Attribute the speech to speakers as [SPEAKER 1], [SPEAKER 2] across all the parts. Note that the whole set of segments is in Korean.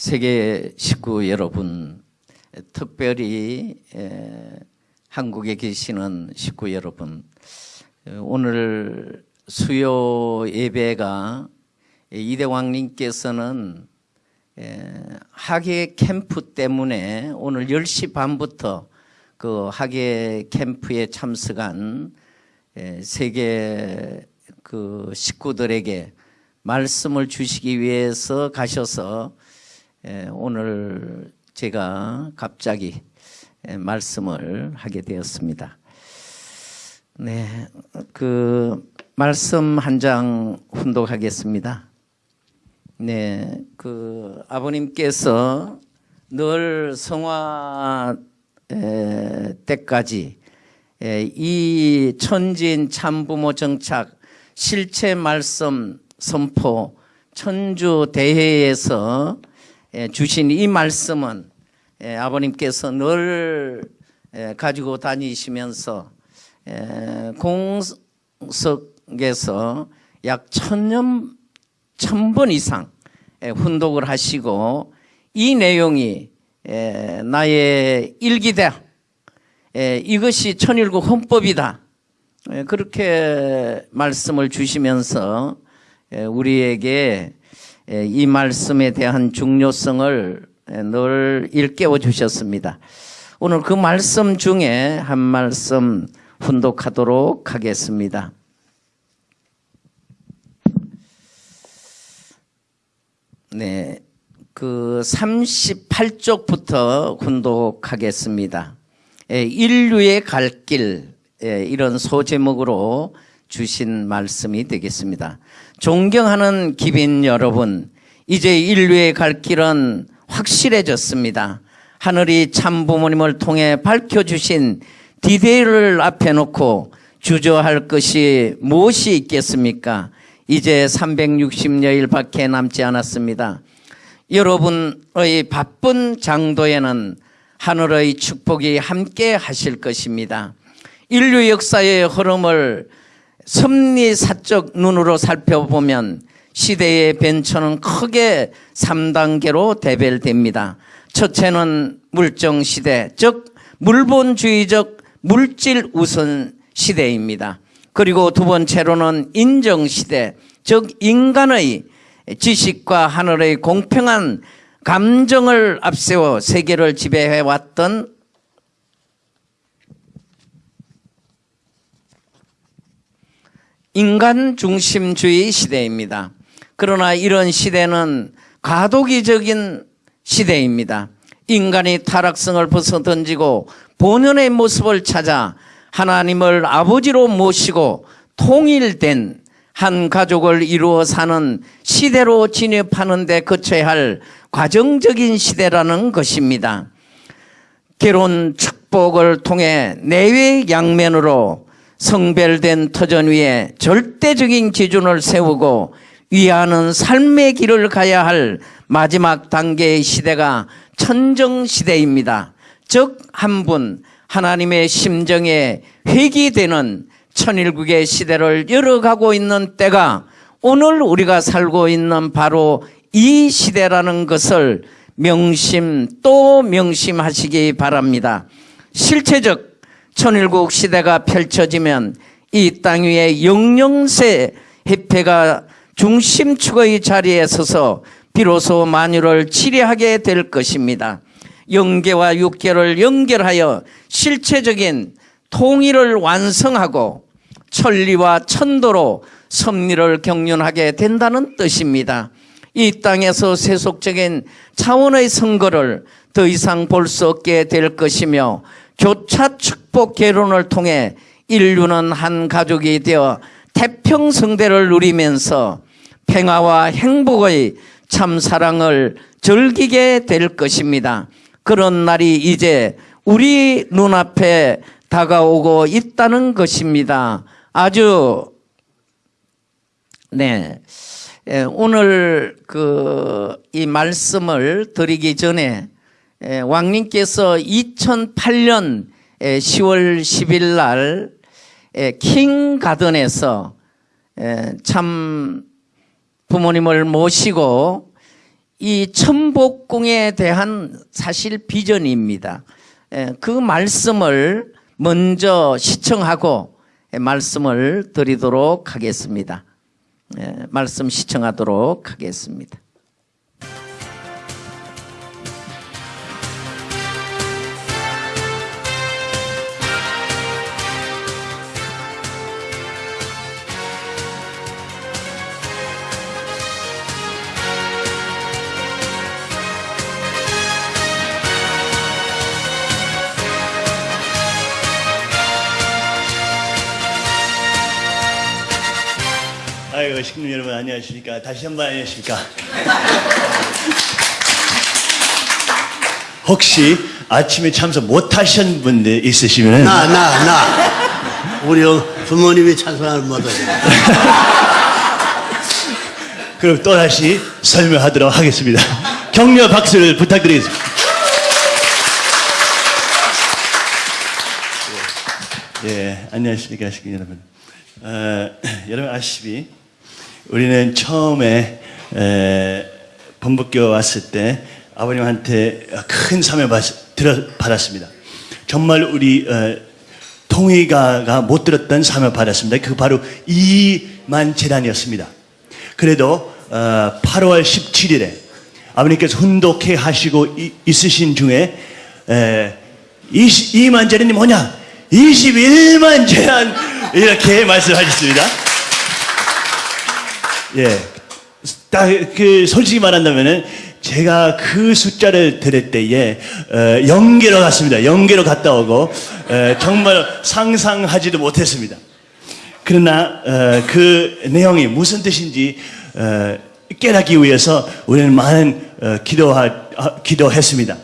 [SPEAKER 1] 세계 식구 여러분, 특별히 에, 한국에 계시는 식구 여러분, 오늘 수요 예배가 이대왕님께서는 학예 캠프 때문에 오늘 10시 반부터 그 학예 캠프에 참석한 세계 그 식구들에게 말씀을 주시기 위해서 가셔서 오늘 제가 갑자기 말씀을 하게 되었습니다. 네, 그 말씀 한 장 훈독하겠습니다. 네, 그 아버님께서 늘 성화 때까지 이 천진 참부모 정착 실체 말씀 선포 천주 대회에서 주신 이 말씀은 아버님께서 늘 가지고 다니시면서 공석에서 약 천년 천번 이상 훈독을 하시고 이 내용이 나의 일기다. 이것이 천일국 헌법이다. 그렇게 말씀을 주시면서 우리에게 이 말씀에 대한 중요성을 늘 일깨워 주셨습니다. 오늘 그 말씀 중에 한 말씀 훈독하도록 하겠습니다. 네, 그 38쪽부터 훈독하겠습니다. 인류의 갈 길, 이런 소제목으로 주신 말씀이 되겠습니다. 존경하는 기빈 여러분, 이제 인류의 갈 길은 확실해졌습니다. 하늘이 참 부모님을 통해 밝혀주신 디데이를 앞에 놓고 주저할 것이 무엇이 있겠습니까? 이제 360여일 밖에 남지 않았습니다. 여러분의 바쁜 장도에는 하늘의 축복이 함께 하실 것입니다. 인류 역사의 흐름을 섭리사적 눈으로 살펴보면 시대의 변천은 크게 3단계로 대별됩니다. 첫째는 물정 시대, 즉 물본주의적 물질 우선 시대입니다. 그리고 두 번째로는 인정 시대, 즉 인간의 지식과 하늘의 공평한 감정을 앞세워 세계를 지배해왔던 인간 중심주의 시대입니다. 그러나 이런 시대는 가도기적인 시대입니다. 인간이 타락성을 벗어던지고 본연의 모습을 찾아 하나님을 아버지로 모시고 통일된 한 가족을 이루어 사는 시대로 진입하는 데 거쳐야 할 과정적인 시대라는 것입니다. 결혼 축복을 통해 내외 양면으로 성별된 터전 위에 절대적인 기준을 세우고 위하는 삶의 길을 가야 할 마지막 단계의 시대가 천정시대입니다. 즉 한 분 하나님의 심정에 회귀되는 천일국의 시대를 열어가고 있는 때가 오늘 우리가 살고 있는 바로 이 시대라는 것을 명심 또 명심하시기 바랍니다. 실체적 천일국 시대가 펼쳐지면 이 땅 위에 영영세 해패가 중심축의 자리에 서서 비로소 만유를 치리하게 될 것입니다. 영계와 육계를 연결하여 실체적인 통일을 완성하고 천리와 천도로 섭리를 경륜하게 된다는 뜻입니다. 이 땅에서 세속적인 차원의 선거를 더 이상 볼 수 없게 될 것이며 교차 축복 개론을 통해 인류는 한 가족이 되어 태평성대를 누리면서 평화와 행복의 참 사랑을 즐기게 될 것입니다. 그런 날이 이제 우리 눈앞에 다가오고 있다는 것입니다. 아주 네 오늘 그 이 말씀을 드리기 전에 왕님께서 2008년 10월 10일 날 킹가든에서 참 부모님을 모시고 이 천복궁에 대한 사실 비전입니다. 예, 그 말씀을 먼저 시청하고 예, 말씀을 드리도록 하겠습니다. 예, 말씀 시청하도록 하겠습니다.
[SPEAKER 2] 안녕하십니까? 다시 한번 안녕하십니까? 혹시 아침에 참석 못 하신 분들 있으시면
[SPEAKER 3] 나, 나, 나. 우리 부모님이 찬송하는 모습.
[SPEAKER 2] 그럼 또 다시 설명하도록 하겠습니다. 격려 박수를 부탁드리겠습니다. 예, 안녕하십니까 여러분. 어, 여러분 아시다시피 우리는 처음에 에, 본부교 왔을 때 아버님한테 큰 사명 받았습니다. 정말 우리 어, 통일가가 못 들었던 사명 받았습니다. 그 바로 이만 재단이었습니다. 그래도 어, 8월 17일에 아버님께서 훈독해 하시고 이- 있으신 중에 에, 20, 이만 재단이 뭐냐? 21만 재단 이렇게 말씀하셨습니다. 예. 딱 그 솔직히 말한다면은 제가 그 숫자를 들을 때에 어, 연계로 갔습니다. 연계로 갔다 오고 어, 정말 상상하지도 못했습니다. 그러나 어, 그 내용이 무슨 뜻인지 어, 깨닫기 위해서 우리는 많은 어, 기도하, 아, 기도했습니다.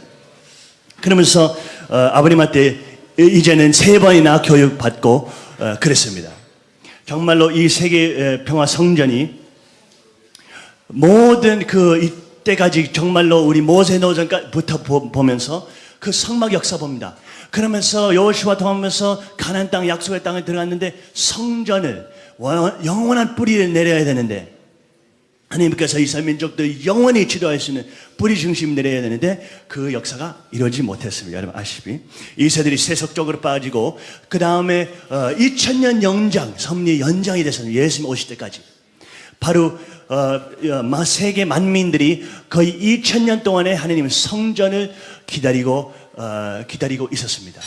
[SPEAKER 2] 그러면서 어, 아버님한테 이제는 세 번이나 교육받고 어, 그랬습니다. 정말로 이 세계 평화 성전이 모든 그 이때까지 정말로 우리 모세 노전부터 보- 보면서 그 성막 역사 봅니다. 그러면서 여호수아 통하면서 가나안 땅 약속의 땅에 들어갔는데 성전을 원- 영원한 뿌리를 내려야 되는데 하나님께서 이스라엘 민족들 영원히 지도할 수 있는 뿌리 중심 내려야 되는데 그 역사가 이루어지지 못했습니다. 여러분 아시피 이세들이 세속적으로 빠지고 그 다음에 어, 2000년 영장 섭리 연장이 됐습니다. 예수님 오실 때까지 바로 어, 어, 마- 세계 만민들이 거의 2000년 동안에 하나님 성전을 기다리고 어, 기다리고 있었습니다.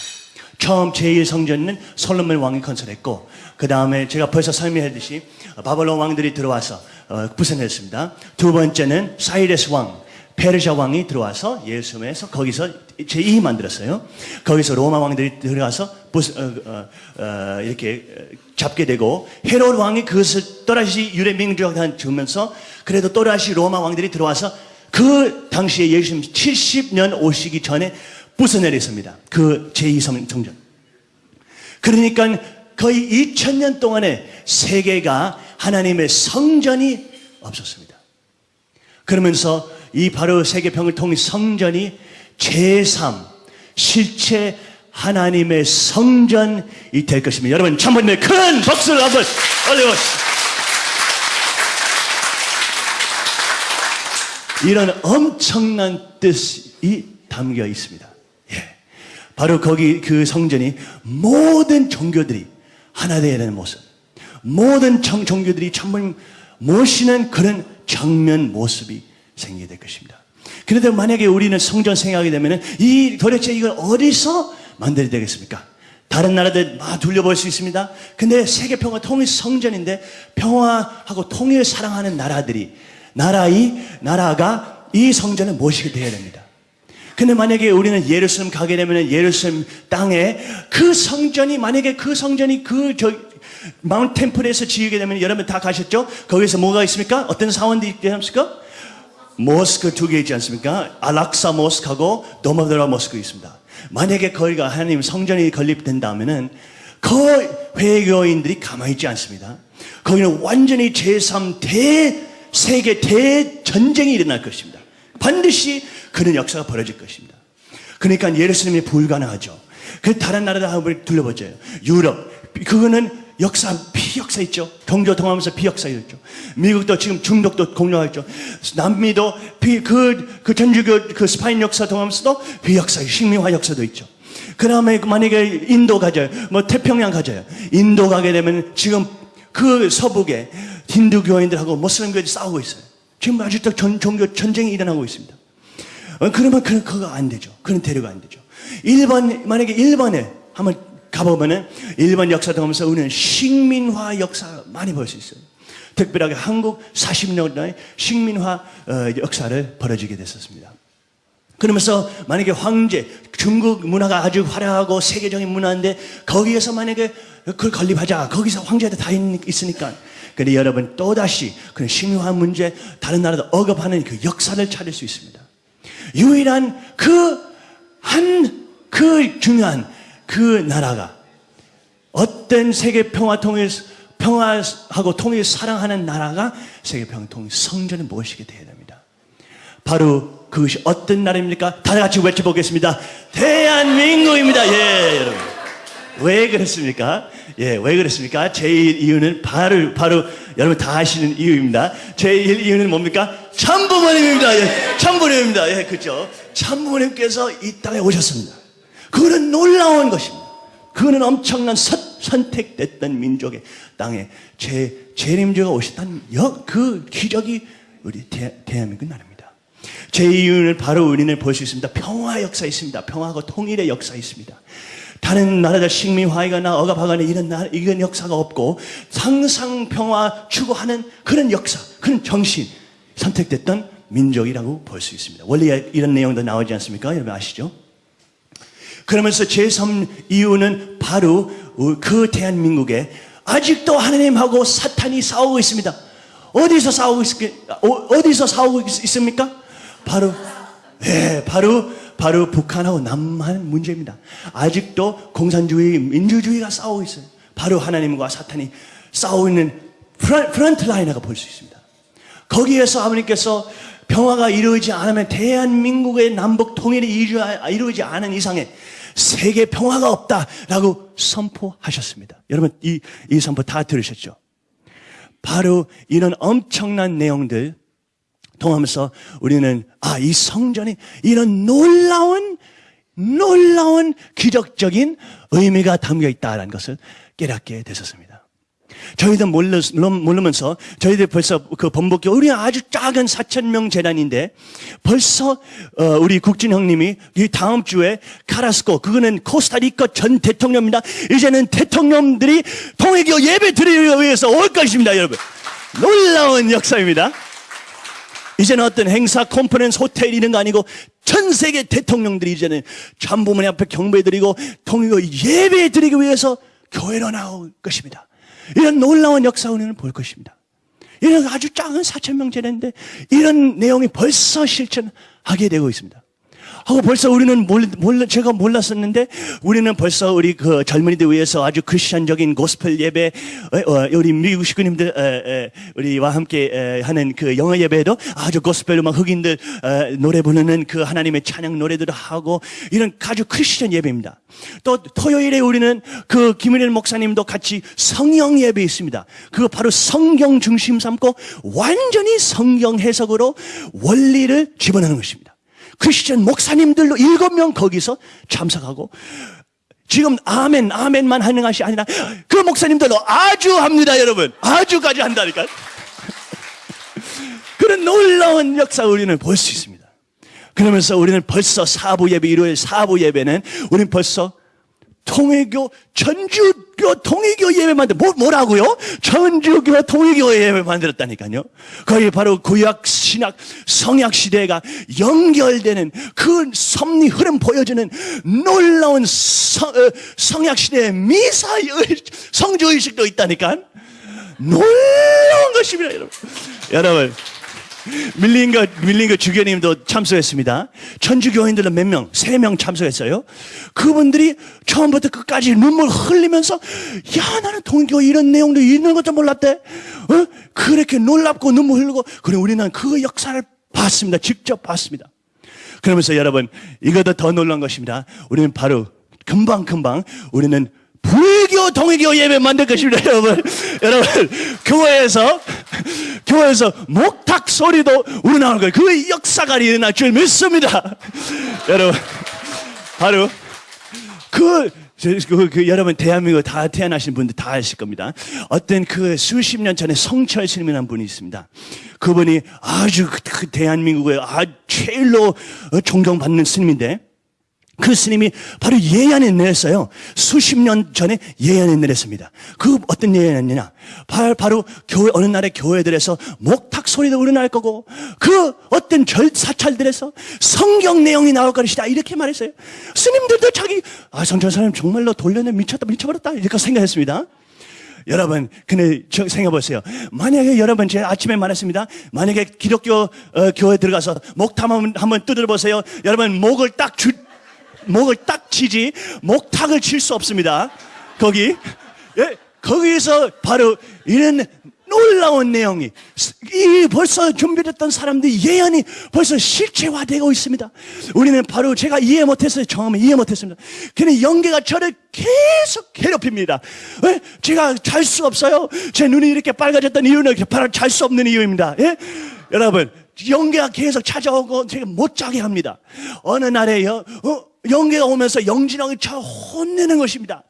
[SPEAKER 2] 처음 제1 성전은 솔로몬 왕이 건설했고 그 다음에 제가 벌써 설명했듯이 바벨론 왕들이 들어와서 어, 부산했습니다. 두 번째는 사이레스 왕, 페르시아 왕이 들어와서 예수님에서 거기서 제2 만들었어요. 거기서 로마 왕들이 들어와서 어, 어, 어, 이렇게 잡게 되고 헤롯 왕이 그것을 또다시 유대 민족한테 주면서 그래도 또다시 로마 왕들이 들어와서 그 당시에 예수님 70년 오시기 전에 부숴내렸습니다. 그 제2 성전. 그러니까 거의 2000년 동안에 세계가 하나님의 성전이 없었습니다. 그러면서 이 바로 세계평을 통해 성전이 제3 실체 하나님의 성전이 될 것입니다. 여러분 참번님의 큰 박수를 한번 올려보시죠. 이런 엄청난 뜻이 담겨 있습니다. 예. 바로 거기 그 성전이 모든 종교들이 하나 되어야 되는 모습. 모든 정, 종교들이 참을 모시는 그런 정면 모습이 생기게 될 것입니다. 그런데 만약에 우리는 성전 생각하게 되면 이 도대체 이걸 어디서 만들어야 되겠습니까? 다른 나라들 막 둘러볼 수 있습니다. 근데 세계 평화 통일 성전인데 평화하고 통일을 사랑하는 나라들이 나라이 나라가 이 성전을 모시게 되어야 됩니다. 근데 만약에 우리는 예루살렘 가게 되면 예루살렘 땅에 그 성전이 만약에 그 성전이 그 저 마운트 템플에서 지으게 되면 여러분 다 가셨죠? 거기서 뭐가 있습니까? 어떤 사원들이 있지 않습니까? 모스크 두 개 있지 않습니까? 알락사 모스크하고 도마드라 모스크 있습니다. 만약에 거기가 하나님 성전이 건립된다면은 그 회교인들이 가만히 있지 않습니다. 거기는 완전히 제3대 세계 대전쟁이 일어날 것입니다. 반드시 그런 역사가 벌어질 것입니다. 그러니까 예루살렘이 불가능하죠. 그 다른 나라들 한번 둘러보죠. 유럽 그거는 역사, 비역사 있죠. 종교 통하면서 비역사 있죠. 미국도 지금 중독도 공유하죠. 남미도 비, 그, 그 전주교 그 스파인 역사 통하면서도 비역사, 식민화 역사도 있죠. 그 다음에 만약에 인도 가져요. 뭐 태평양 가져요. 인도 가게 되면 지금 그 서북에 힌두교인들하고 모슬림교인들이 싸우고 있어요. 지금 아직도 전, 종교 전쟁이 일어나고 있습니다. 어, 그러면 그, 그거 안 되죠. 그런 대류가 안 되죠. 일본, 만약에 일본에 한번 가보면은 일본 역사 통하면서 우리는 식민화 역사 많이 볼 수 있어요. 특별하게 한국 40년의 식민화 어, 역사를 벌어지게 됐었습니다. 그러면서 만약에 황제, 중국 문화가 아주 화려하고 세계적인 문화인데 거기에서 만약에 그걸 건립하자. 거기서 황제들 다 있- 있으니까. 근데 여러분 또다시 그런 식민화 문제 다른 나라도 억압하는 그 역사를 찾을 수 있습니다. 유일한 그 한 그 중요한 그 나라가 어떤 세계 평화 통일 평화하고 통일 사랑하는 나라가 세계 평화 통일 성전을 모시게 되어야 됩니다. 바로 그것이 어떤 나라입니까? 다 같이 외쳐보겠습니다. 대한민국입니다. 예, 여러분. 왜 그랬습니까? 예, 왜 그랬습니까? 제일 이유는 바로, 바로 여러분 다 아시는 이유입니다. 제일 이유는 뭡니까? 참부모님입니다. 예, 참부모님입니다. 예, 그죠? 참부모님께서 이 땅에 오셨습니다. 그거는 놀라운 것입니다. 그거는 엄청난 선, 선택됐던 민족의 땅에 제, 재림주가 오셨다는 여, 그 기적이 우리 대, 대한민국 나라입니다. 제 이유는 바로 우리는 볼 수 있습니다. 평화 역사 있습니다. 평화하고 통일의 역사 있습니다. 다른 나라들 식민화하거나 억압하거나 이런 나, 이런 역사가 없고 항상 평화 추구하는 그런 역사, 그런 정신 선택됐던 민족이라고 볼 수 있습니다. 원래 이런 내용도 나오지 않습니까? 여러분 아시죠? 그러면서 제3 이유는 바로 그 대한민국에 아직도 하나님하고 사탄이 싸우고 있습니다. 어디서 싸우고 있, 어디서 싸우고 있- 있습니까? 바로, 예, 바로, 바로 북한하고 남한 문제입니다. 아직도 공산주의, 민주주의가 싸우고 있어요. 바로 하나님과 사탄이 싸우고 있는 프런, 프런트 라인이라고 볼수 있습니다. 거기에서 아버님께서 평화가 이루어지지 않으면 대한민국의 남북 통일이 이루- 이루어지지 않은 이상에 세계 평화가 없다라고 선포하셨습니다. 여러분 이, 이 선포 다 들으셨죠? 바로 이런 엄청난 내용들 통하면서 우리는 아, 이 성전이 이런 놀라운 놀라운 기적적인 의미가 담겨 있다라는 것을 깨닫게 되셨습니다. 몰르, 모르면서 저희들 벌써 그 번복교 우리 아주 작은 4천 명 재단인데 벌써 어, 우리 국진 형님이 이 다음 주에 카라스코 그거는 코스타리카 전 대통령입니다. 이제는 대통령들이 통일교 예배 드리기 위해서 올 것입니다, 여러분. 놀라운 역사입니다. 이제는 어떤 행사, 컨퍼런스, 호텔 이런 거 아니고 전 세계 대통령들이 이제는 참부모님 앞에 경배드리고 통일교 예배 드리기 위해서 교회로 나올 것입니다. 이런 놀라운 역사 우리는 볼 것입니다. 이런 아주 작은 4천 명 재는데 이런 내용이 벌써 실천하게 되고 있습니다. 하고 벌써 우리는 몰, 몰라, 제가 몰랐었는데 우리는 벌써 우리 그 젊은이들 위해서 아주 크리스천적인 고스펠 예배, 어, 어, 우리 미국 식구님들, 우리와 함께 에, 하는 그 영어 예배도 아주 고스펠 음악 흑인들 에, 노래 부르는 그 하나님의 찬양 노래들을 하고 이런 아주 크리스천 예배입니다. 또 토요일에 우리는 그 김은일 목사님도 같이 성령 예배 있습니다. 그거 바로 성경 중심 삼고 완전히 성경 해석으로 원리를 집어넣는 것입니다. 크리스천 목사님들로 일곱 명 거기서 참석하고 지금 아멘 아멘만 하는 것이 아니라 그 목사님들로 아주 합니다 여러분. 아주까지 한다니까. 그런 놀라운 역사 우리는 볼 수 있습니다. 그러면서 우리는 벌써 사부 예배 일요일 사부 예배는 우리는 벌써 통일교 전주교 통일교 예배 만들 뭐 뭐라고요? 전주교 통일교 예배 만들었다니까요. 거기 바로 구약 신약 성약 시대가 연결되는 그 섭리 흐름 보여주는 놀라운 성, 어, 성약 시대의 미사 의- 성주 의식도 있다니까. 놀라운 것입니다, 여러분. 여러분. 밀린 거, 밀린 거 주교님도 참석했습니다. 천주교인들은 몇 명? 세 명 참석했어요. 그분들이 처음부터 끝까지 눈물 흘리면서, 야, 나는 동교 이런 내용도 있는 것도 몰랐대. 어? 그렇게 놀랍고 눈물 흘리고, 그래, 우리는 그 역사를 봤습니다. 직접 봤습니다. 그러면서 여러분, 이거도 더 놀란 것입니다. 우리는 바로 금방금방 우리는 불교 동의교 예배 만들 것입니다, 여러분. 여러분, 교회에서, 교회에서 목탁 소리도 우러나오는 거예요. 그 역사가 일어날 줄 믿습니다. 여러분, 바로 그, 저, 그, 그 여러분 대한민국 다 태어나신 분들 다 아실 겁니다. 어떤 그 수십 년 전에 성철 스님이라는 분이 있습니다. 그분이 아주 그, 그 대한민국의 아 제일로 어, 존경받는 스님인데 그 스님이 바로 예언을 내렸어요. 수십 년 전에 예언을 내렸습니다. 그 어떤 예언이냐? 바로, 교회, 어느 날에 교회들에서 목탁 소리도 우러날 거고, 그 어떤 절, 사찰들에서 성경 내용이 나올 것이다. 이렇게 말했어요. 스님들도 자기, 아, 성전 사람 정말로 돌려내 미쳤다, 미쳐버렸다. 이렇게 생각했습니다. 여러분, 근데 저 생각해보세요. 만약에 여러분, 제가 아침에 말했습니다. 만약에 기독교 어, 교회 들어가서 목탁 한번, 한번 두드려보세요. 여러분, 목을 딱 주, 목을 딱 치지 목탁을 칠 수 없습니다. 거기 예, 거기서 바로 이런 놀라운 내용이 이 벌써 준비됐던 사람들이 예언이 벌써 실체화되고 있습니다. 우리는 바로 제가 이해 못했어요. 처음에 이해 못했습니다. 근데 영계가 저를 계속 괴롭힙니다. 왜? 제가 잘 수 없어요. 제 눈이 이렇게 빨개졌던 이유는 바로 잘 수 없는 이유입니다. 예? 여러분, 영계가 계속 찾아오고 제가 못 자게 합니다. 어느 날에요, 어, 영계가 오면서 영진왕을 쳐 혼내는 것입니다.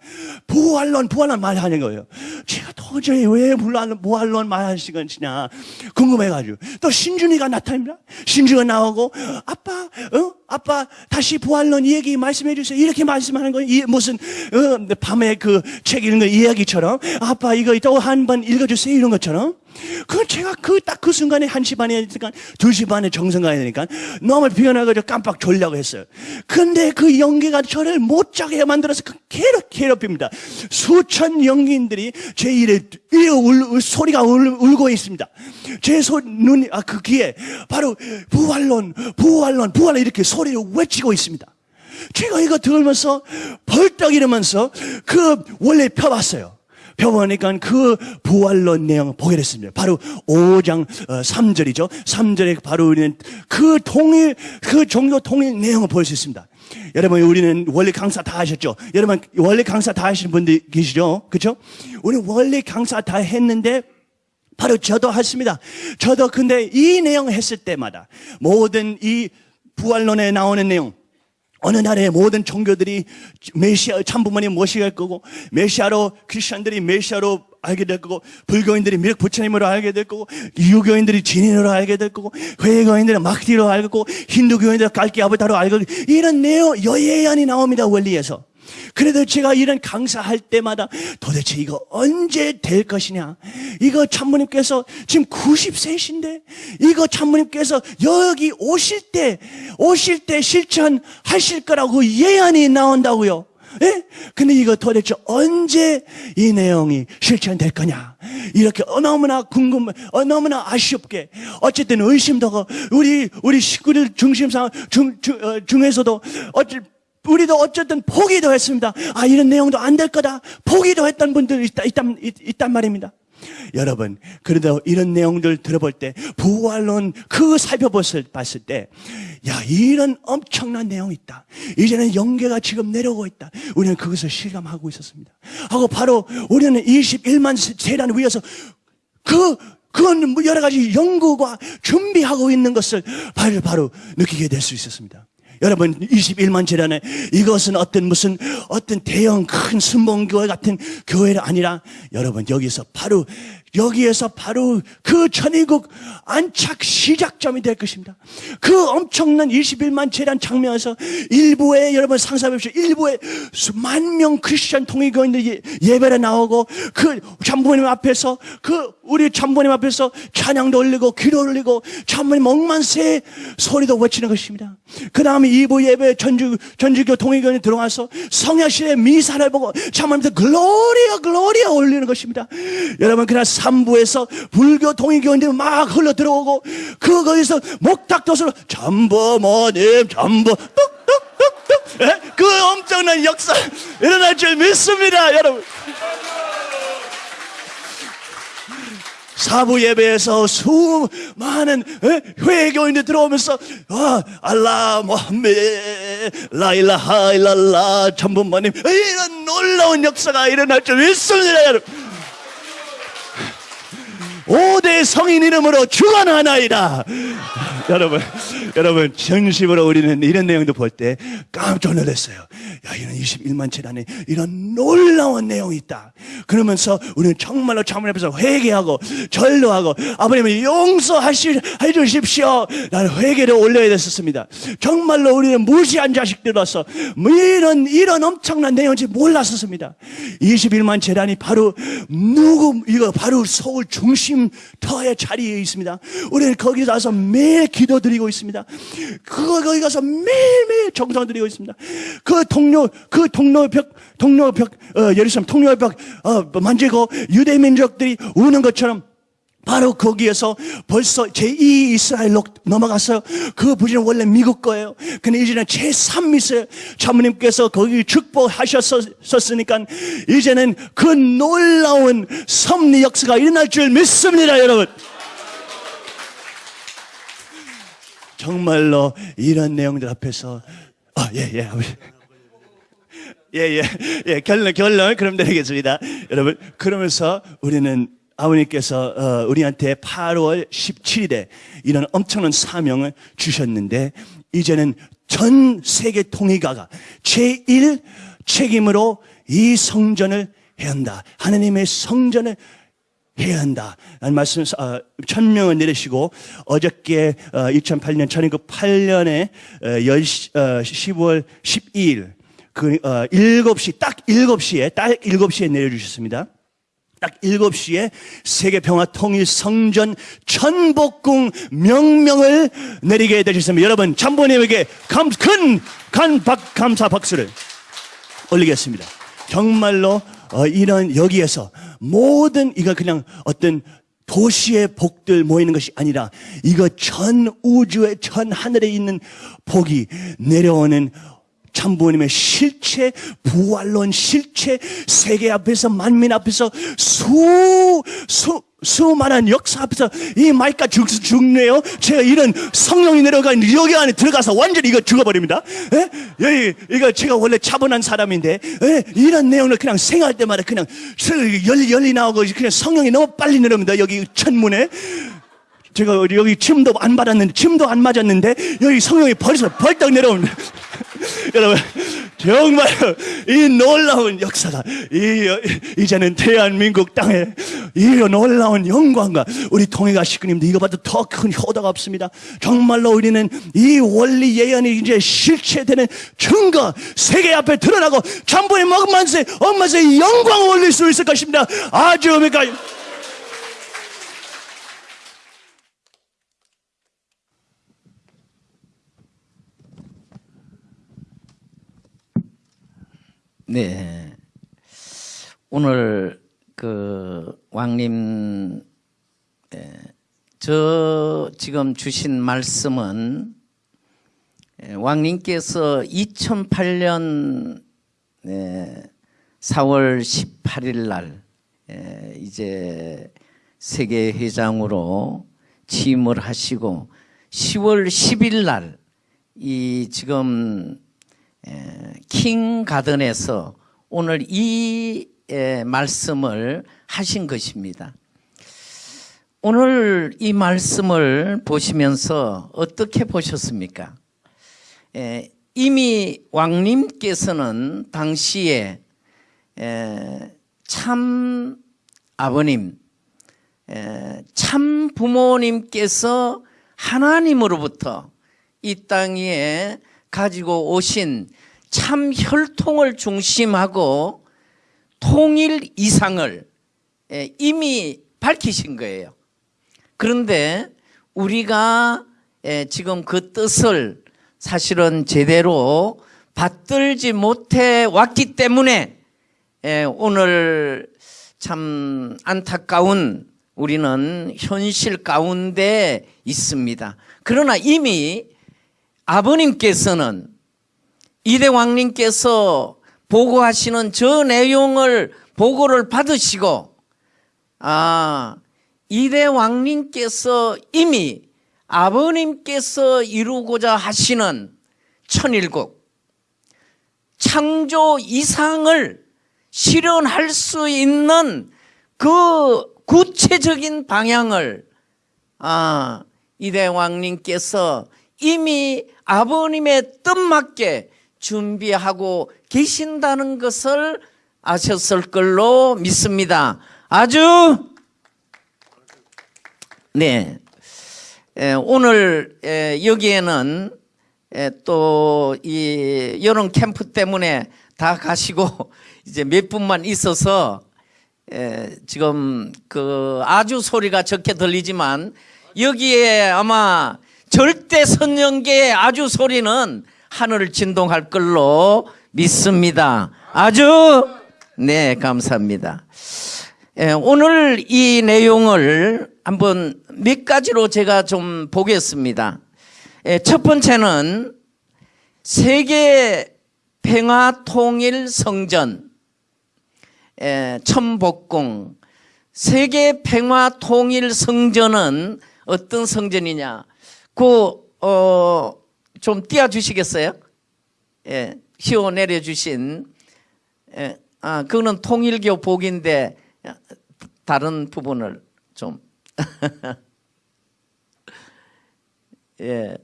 [SPEAKER 2] 부활론, 부활론 말하는 거예요. 제가 도저히 왜 부활론, 부활론 말하시는 것이냐 궁금해가지고. 또 신준이가 나타납니다. 신준이가 나오고, 아빠, 어? 아빠, 다시 부활론 얘기 말씀해 주세요. 이렇게 말씀하는 거예요. 이 무슨, 어, 밤에 그 책 읽는 거 이야기처럼. 아빠, 이거 또 한 번 읽어주세요. 이런 것처럼. 그 제가 그 딱 그 순간에 1시 반에 되니까 2시 반에 정성 가야 되니까 너무 피곤해가지고 깜빡 졸려고 했어요. 근데 그 연기가 저를 못 자게 만들어서 그 괴롭, 괴롭힙니다. 수천 연기인들이 제 일에, 울, 울, 소리가 울, 울고 있습니다. 제 소, 눈이, 아, 그 귀에 바로 부활론, 부활론, 부활론 이렇게 소리를 외치고 있습니다. 제가 이거 들으면서 벌떡 일으면서 그 원래 펴봤어요. 펴보니까 그 부활론 내용 보게 됐습니다. 바로 5장 3절이죠. 3절에 바로 우리는 그 통일, 그 종교 통일 내용을 볼 수 있습니다. 여러분, 우리는 원래 강사 다 하셨죠? 여러분, 원래 강사 다 하시는 분들 계시죠? 그죠? 우리 원래 강사 다 했는데, 바로 저도 했습니다. 저도 근데 이 내용 했을 때마다 모든 이 부활론에 나오는 내용, 어느 날에 모든 종교들이 메시아 참부모님 모시게 될 거고 메시아로 크리스천들이 메시아로 알게 될 거고 불교인들이 미륵 부처님으로 알게 될 거고 유교인들이 진인으로 알게 될 거고 회교인들이 마크티로 알게 되고 힌두교인들이 갈기 아부타로 알게 되고 이런 내용 여예안이 나옵니다 원리에서 그래도 제가 이런 강사할 때마다 도대체 이거 언제 될 것이냐? 이거 참모님께서 지금 90세신데 이거 참모님께서 여기 오실 때 오실 때 실천하실 거라고 예언이 나온다고요. 예? 근데 이거 도대체 언제 이 내용이 실천될 거냐? 이렇게 너무나 궁금, 어, 너무나 아쉽게 어쨌든 의심도 하고 우리 우리 식구들 중심상 중, 중 어, 중에서도 어쨌 우리도 어쨌든 포기도 했습니다. 아, 이런 내용도 안 될 거다. 포기도 했던 분들이 있다, 있단, 있, 있단 말입니다. 여러분, 그래도 이런 내용들 들어볼 때, 부활론 그 살펴봤을 봤을 때, 야, 이런 엄청난 내용이 있다. 이제는 영계가 지금 내려오고 있다. 우리는 그것을 실감하고 있었습니다. 하고 바로 우리는 21만 세란 위에서 그, 그건 뭐 여러 가지 연구가 준비하고 있는 것을 바로, 바로 느끼게 될 수 있었습니다. 여러분 21만 재단에 이것은 어떤 무슨 어떤 대형 큰 순봉교회 같은 교회가 아니라 여러분 여기서 바로 여기에서 바로 그 천의국 안착 시작점이 될 것입니다. 그 엄청난 21만 제단 장면에서 일부에 여러분 상상해보십시오. 일부에 수만 명 크리스천 통일교인들이 예배를 나오고 그 참부모님 앞에서 그 우리 참부모님 앞에서 찬양도 올리고 기도 올리고 참부모님 억만세 소리도 외치는 것입니다. 그 다음에 2부 예배 천주, 천주교 통일교인이 들어와서 성야실의 미사를 보고 참부모님한테 gloria gloria 올리는 것입니다. 여러분 그날 3부에서 불교 통일교인들이 막 흘러 들어오고 그 거기서 목탁도수로 전부모님 전부 뚝뚝뚝뚝 예? 그 엄청난 역사 일어날 줄 믿습니다 여러분 사부 예배에서 수많은 예? 회교인들 들어오면서 아, 알라 모함메 라일라 하 일랄라 천분만님 이런 놀라운 역사가 일어날 줄 믿습니다 여러분. 5대 성인 이름으로 주관하나이다. 여러분, 여러분, 진심으로 우리는 이런 내용도 볼 때 깜짝 놀랐어요. 야, 이런 21만 칠 안에 이런 놀라운 내용이 있다. 그러면서 우리는 정말로 자문 앞에서 회개하고 절로하고 아버님을 용서하시, 해주십시오. 나는 회개를 올려야 됐었습니다. 정말로 우리는 무시한 자식들로서 뭐 이런, 이런 엄청난 내용인지 몰랐었습니다. 21만 재단이 바로 누구, 이거 바로 서울 중심 터의 자리에 있습니다. 우리는 거기 가서 매일 기도 드리고 있습니다. 그거 거기 가서 매일매일 정성 드리고 있습니다. 그 동료, 그 동료 벽, 동료 벽, 어, 예루살렘 통로벽, 어, 만지고 유대 민족들이 우는 것처럼 바로 거기에서 벌써 제2 이스라엘로 넘어갔어요. 그 부지는 원래 미국 거예요. 근데 이제는 제3 이스라엘 자모님께서 거기 축복하셨었으니까 이제는 그 놀라운 섭리 역사가 일어날 줄 믿습니다, 여러분. 정말로 이런 내용들 앞에서 아, 예, 예. 예, 예, 예, 결론, 결론, 그럼 내리겠습니다. 여러분, 그러면서 우리는 아버님께서, 어, 우리한테 8월 17일에 이런 엄청난 사명을 주셨는데, 이제는 전 세계 통일가가 제1 책임으로 이 성전을 해야 한다. 하나님의 성전을 해야 한다. 라는 말씀, 어, 천명을 내리시고, 어저께, 어, 2008년, 1908년에, 어, 10, 어, 10월 12일, 그, 어, 7시, 딱 7시에, 딱 7시에 내려주셨습니다. 딱 7시에 세계 평화 통일 성전 천복궁 명명을 내리게 되셨습니다. 여러분, 참부님에게 감, 큰, 간, 박, 감사 박수를 올리겠습니다. 정말로 어, 이런 여기에서 모든 이거 그냥 어떤 도시의 복들 모이는 것이 아니라 이거 전 우주의 전 하늘에 있는 복이 내려오는 참부님의 실체, 부활론 실체, 세계 앞에서 만민 앞에서 수, 수, 수많은 역사 앞에서 이 마이크가 죽, 죽네요. 제가 이런 성령이 내려간 여기 안에 들어가서 완전히 이거 죽어버립니다. 예? 여기, 이거 제가 원래 차분한 사람인데, 예? 이런 내용을 그냥 생각할 때마다 그냥 열리, 열리 나오고 그냥 성령이 너무 빨리 내려옵니다. 여기 천문에. 제가 여기 침도 안 받았는데, 침도 안 맞았는데, 여기 성령이 벌써 벌떡 내려옵니다. 여러분, 정말 이 놀라운 역사가, 이, 이제는 대한민국 땅에 이 놀라운 영광과 우리 통일가 식구님도 이거 봐도 더큰 효도가 없습니다. 정말로 우리는 이 원리 예언이 이제 실체되는 증거, 세계 앞에 드러나고 전부의 엄마세, 엄마세 영광을 올릴 수 있을 것입니다. 아주 그러니까
[SPEAKER 1] 네. 오늘 그 왕님 에, 저 지금 주신 말씀은 에, 왕님께서 2008년 에, 4월 18일 날 에, 이제 세계 회장으로 취임을 하시고 10월 10일 날 이 지금 에, 킹 가든에서 오늘 이 에, 말씀을 하신 것입니다. 오늘 이 말씀을 보시면서 어떻게 보셨습니까? 에, 이미 왕님께서는 당시에 에, 참 아버님, 에, 참 부모님께서 하나님으로부터 이 땅에 가지고 오신 참 혈통을 중심하고 통일 이상을 예, 이미 밝히신 거예요. 그런데 우리가 예, 지금 그 뜻을 사실은 제대로 받들지 못해 왔기 때문에 예, 오늘 참 안타까운 우리는 현실 가운데 있습니다. 그러나 이미 아버님께서는 이대 왕님께서 보고하시는 저 내용을 보고를 받으시고 아 이대 왕님께서 이미 아버님께서 이루고자 하시는 천일국 창조 이상을 실현할 수 있는 그 구체적인 방향을 아, 이대왕님께서 이미 아버님의 뜻맞게 준비하고 계신다는 것을 아셨을 걸로 믿습니다. 아주 네. 에, 오늘 에, 여기에는 또 이 여름 캠프 때문에 다 가시고 이제 몇 분만 있어서 에, 지금 그 아주 소리가 적게 들리지만 여기에 아마 절대 선영계의 아주 소리는 하늘을 진동할 걸로 믿습니다. 아주 네 감사합니다. 예, 오늘 이 내용을 한번 몇 가지로 제가 좀 보겠습니다. 예, 첫 번째는 세계 평화 통일 성전 예, 천복궁 세계 평화 통일 성전은 어떤 성전이냐? 그 어 좀 띄워 주시겠어요? 예, 휘어 내려 주신 예, 아 그거는 통일교 복인데 다른 부분을 좀 예.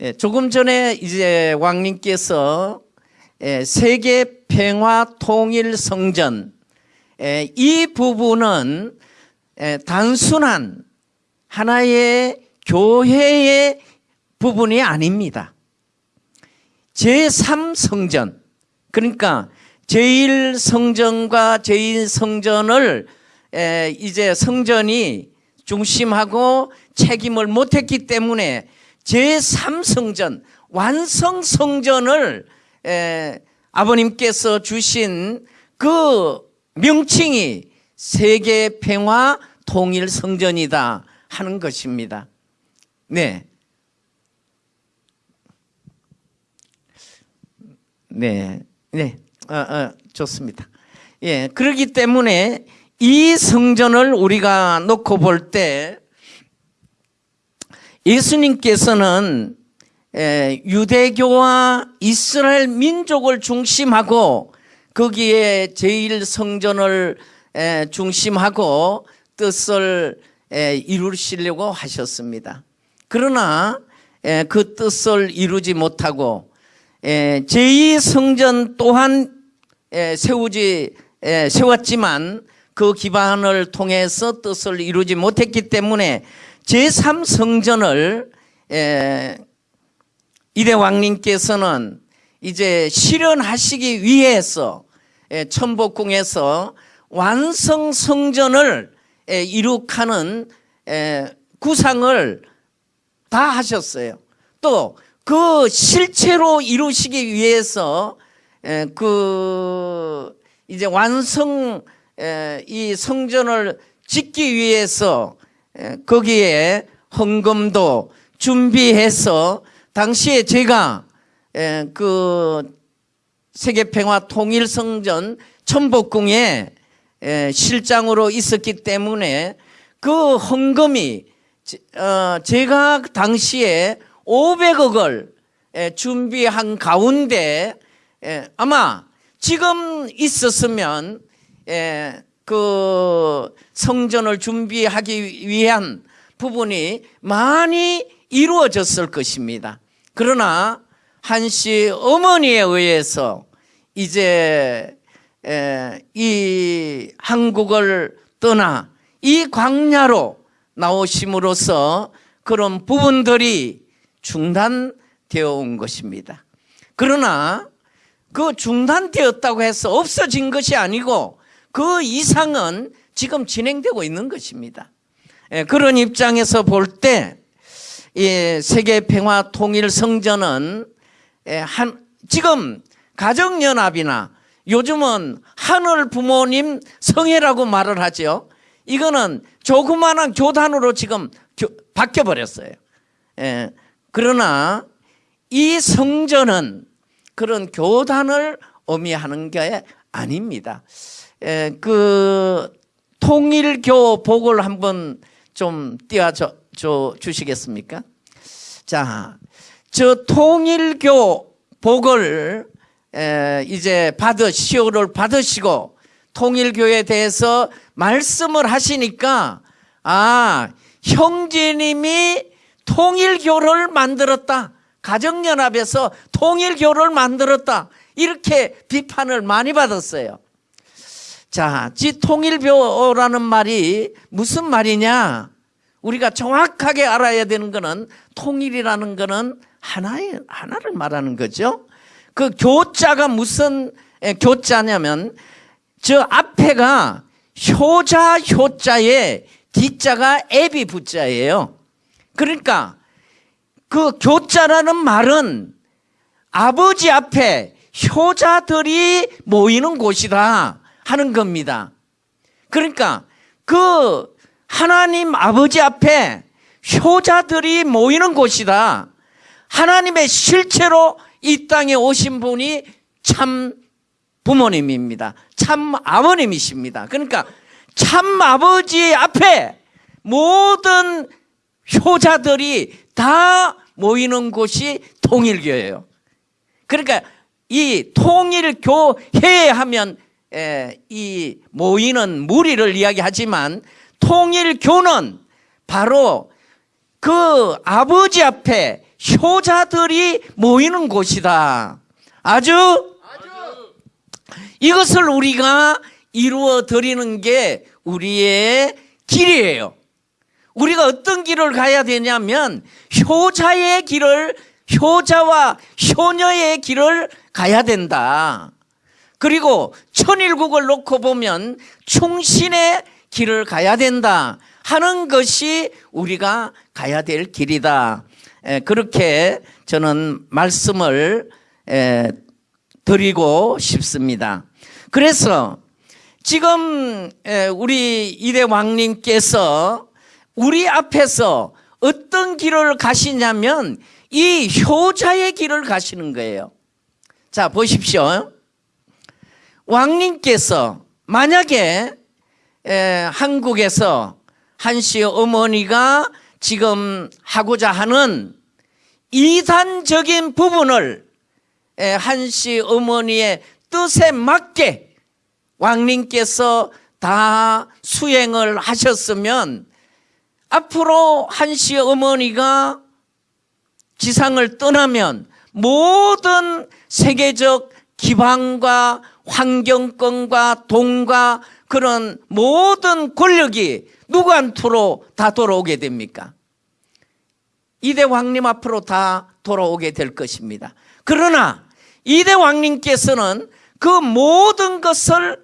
[SPEAKER 1] 예, 조금 전에 이제 왕님께서 예, 세계 평화 통일 성전 예, 이 부분은 예, 단순한 하나의 교회의 부분이 아닙니다. 제3성전 그러니까 제1성전과 제2성전을 에, 이제 성전이 중심하고 책임을 못했기 때문에 제3성전 완성성전을 에, 아버님께서 주신 그 명칭이 세계 평화 통일 성전이다 하는 것입니다. 네. 네. 네. 어, 어, 좋습니다. 예. 그렇기 때문에 이 성전을 우리가 놓고 볼 때 예수님께서는 에, 유대교와 이스라엘 민족을 중심하고 거기에 제일 성전을 에, 중심하고 뜻을 에, 이루시려고 하셨습니다. 그러나 에, 그 뜻을 이루지 못하고 에, 제2성전 또한 에, 세우지 에, 세웠지만 그 기반을 통해서 뜻을 이루지 못했기 때문에 제3성전을 이대 왕님께서는 이제 실현하시기 위해서 에, 천복궁에서 완성 성전을 에, 이룩하는 에, 구상을 다 하셨어요. 또 그 실체로 이루시기 위해서 에, 그 이제 완성 에, 이 성전을 짓기 위해서 에, 거기에 헌금도 준비해서 당시에 제가 에, 그 세계평화 통일성전 천복궁에 에, 실장으로 있었기 때문에 그 헌금이 제- 어, 제가 당시에 500억을 준비한 가운데 에, 아마 지금 있었으면 에, 그 성전을 준비하기 위한 부분이 많이 이루어졌을 것입니다. 그러나 한씨 어머니에 의해서 이제 에, 이 한국을 떠나 이 광야로 나오심으로써 그런 부분들이 중단되어 온 것입니다. 그러나 그 중단되었다고 해서 없어진 것이 아니고 그 이상은 지금 진행되고 있는 것입니다. 예, 그런 입장에서 볼 때 세계 평화 통일 성전은 예, 한 지금 가정연합이나 요즘은 하늘 부모님 성회라고 말을 하죠. 이거는 조그마한 교단으로 지금 바뀌어 버렸어요. 예, 그러나 이 성전은 그런 교단을 의미하는 게 아닙니다. 에, 그 통일교 복을 한번 좀 띄워줘 줘- 주시겠습니까? 자, 저 통일교 복을 에, 이제 받으 시호를 받으시고 통일교에 대해서 말씀을 하시니까 아 형제님이 통일교를 만들었다 가정연합에서 통일교를 만들었다 이렇게 비판을 많이 받았어요. 자, 지 통일교라는 말이 무슨 말이냐? 우리가 정확하게 알아야 되는 거는 통일이라는 거는 하나의 하나를 말하는 거죠. 그 교자가 무슨 에, 교자냐면 저 앞에가 효자 효자에 뒤자가 애비 부자예요. 그러니까 그 교자라는 말은 아버지 앞에 효자들이 모이는 곳이다 하는 겁니다. 그러니까 그 하나님 아버지 앞에 효자들이 모이는 곳이다. 하나님의 실체로 이 땅에 오신 분이 참 부모님입니다. 참 아버님이십니다. 그러니까 참 아버지 앞에 모든 효자들이 다 모이는 곳이 통일교예요. 그러니까 이 통일교회 하면 에, 이 모이는 무리를 이야기하지만 통일교는 바로 그 아버지 앞에 효자들이 모이는 곳이다. 아주 이것을 우리가 이루어 드리는 게 우리의 길이에요. 우리가 어떤 길을 가야 되냐면 효자의 길을 효자와 효녀의 길을 가야 된다. 그리고 천일국을 놓고 보면 충신의 길을 가야 된다 하는 것이 우리가 가야 될 길이다. 에, 그렇게 저는 말씀을 에, 드리고 싶습니다. 그래서 지금 에, 우리 이대 왕님께서 우리 앞에서 어떤 길을 가시냐면 이 효자의 길을 가시는 거예요. 자, 보십시오. 왕님께서 만약에 에, 한국에서 한씨 어머니가 지금 하고자 하는 이단적인 부분을 에, 한씨 어머니의 뜻에 맞게 왕님께서 다 수행을 하셨으면 앞으로 한씨 어머니가 지상을 떠나면 모든 세계적 기반과 환경권과 돈과 그런 모든 권력이 누구한테로 다 돌아오게 됩니까? 이대 왕님 앞으로 다 돌아오게 될 것입니다. 그러나 이대 왕님께서는 그 모든 것을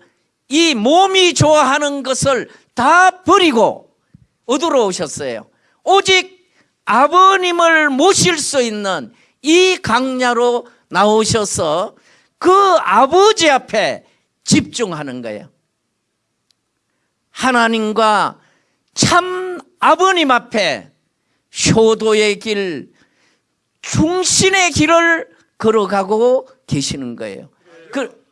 [SPEAKER 1] 이 몸이 좋아하는 것을 다 버리고 어디로 오셨어요? 오직 아버님을 모실 수 있는 이 강야로 나오셔서 그 아버지 앞에 집중하는 거예요. 하나님과 참 아버님 앞에 효도의 길, 중신의 길을 걸어가고 계시는 거예요. 그,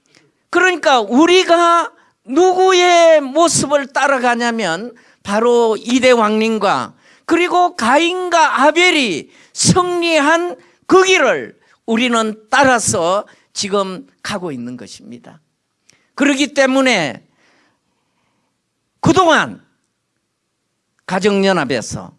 [SPEAKER 1] 그러니까 우리가 누구의 모습을 따라가냐면 바로 이대 왕님과 그리고 가인과 아벨이 승리한 그 길을 우리는 따라서 지금 가고 있는 것입니다. 그렇기 때문에 그동안 가정연합에서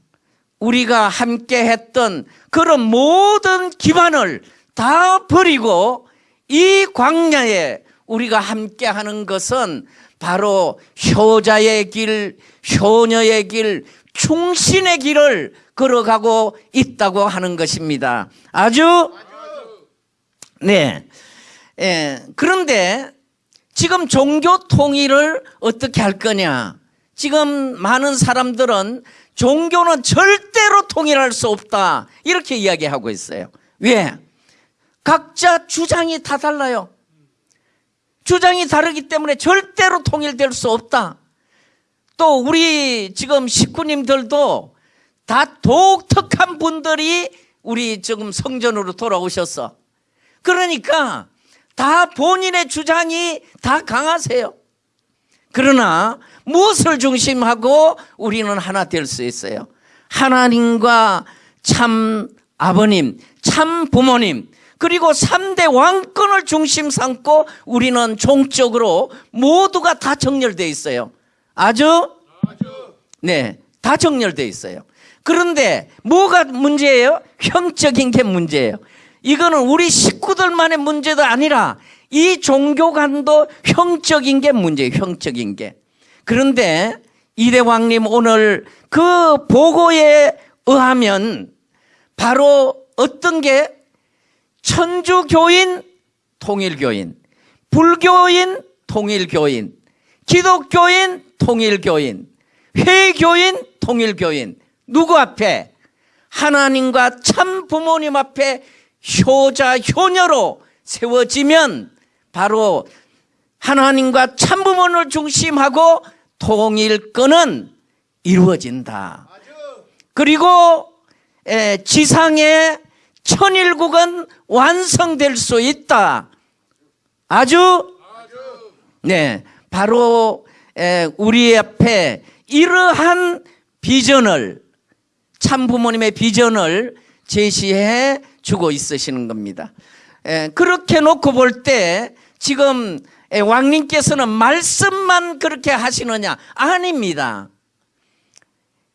[SPEAKER 1] 우리가 함께 했던 그런 모든 기반을 다 버리고 이 광야에 우리가 함께 하는 것은 바로 효자의 길, 효녀의 길, 충신의 길을 걸어가고 있다고 하는 것입니다. 아주 네. 예, 그런데 지금 종교 통일을 어떻게 할 거냐? 지금 많은 사람들은 종교는 절대로 통일할 수 없다. 이렇게 이야기하고 있어요. 왜? 각자 주장이 다 달라요. 주장이 다르기 때문에 절대로 통일될 수 없다. 또 우리 지금 식구님들도 다 독특한 분들이 우리 지금 성전으로 돌아오셨어. 그러니까 다 본인의 주장이 다 강하세요. 그러나 무엇을 중심하고 우리는 하나 될 수 있어요. 하나님과 참 아버님, 참 부모님, 그리고 3대 왕권을 중심 삼고 우리는 종적으로 모두가 다 정렬되어 있어요. 아주? 네, 다 정렬되어 있어요. 그런데 뭐가 문제예요? 형적인 게 문제예요. 이거는 우리 식구들만의 문제도 아니라 이 종교 간도 형적인 게 문제예요. 형적인 게. 그런데 이대왕님 오늘 그 보고에 의하면 바로 어떤 게 천주교인 통일교인, 불교인 통일교인, 기독교인 통일교인, 회교인 통일교인 누구 앞에 하나님과 참 부모님 앞에 효자 효녀로 세워지면 바로 하나님과 참 부모를 중심하고 통일권은 이루어진다. 그리고 에, 지상의 천일국은 완성될 수 있다. 아주 네, 바로 에, 우리 앞에 이러한 비전을 참 부모님의 비전을 제시해 주고 있으시는 겁니다. 에, 그렇게 놓고 볼 때 지금 에, 왕님께서는 말씀만 그렇게 하시느냐? 아닙니다.